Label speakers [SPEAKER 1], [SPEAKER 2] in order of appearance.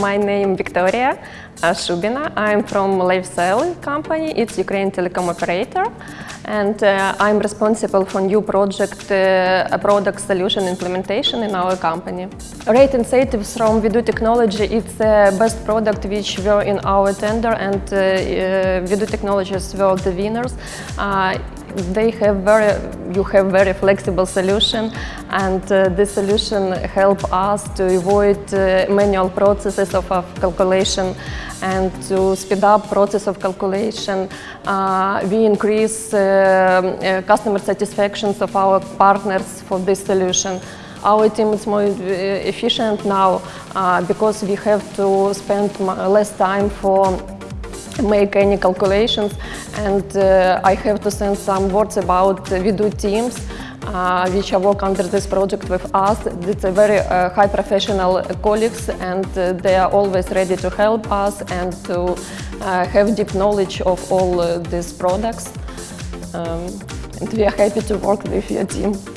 [SPEAKER 1] My name is Victoria uh, Shubina. I'm from lifecell company. It's Ukraine telecom operator. And uh, I'm responsible for new project, uh, a product solution implementation in our company. Rate incentives from WeDo Technology, it's the best product which were in our tender and uh, uh, WeDo Technologies were the winners. Uh, they have very, you have very flexible solution and uh, this solution help us to avoid uh, manual processes of, of, calculation and to speed up process of calculation. Uh, we increase uh, uh, customer satisfactions of our partners for this solution. Our team is more efficient now because we have to spend less time for make any calculations and uh, I have to send some words about uh, do teams uh, which are work under this project with us. It's a very uh, high professional colleagues and uh, they are always ready to help us and to uh, have deep knowledge of all these products. Um, and we are happy to work with your team.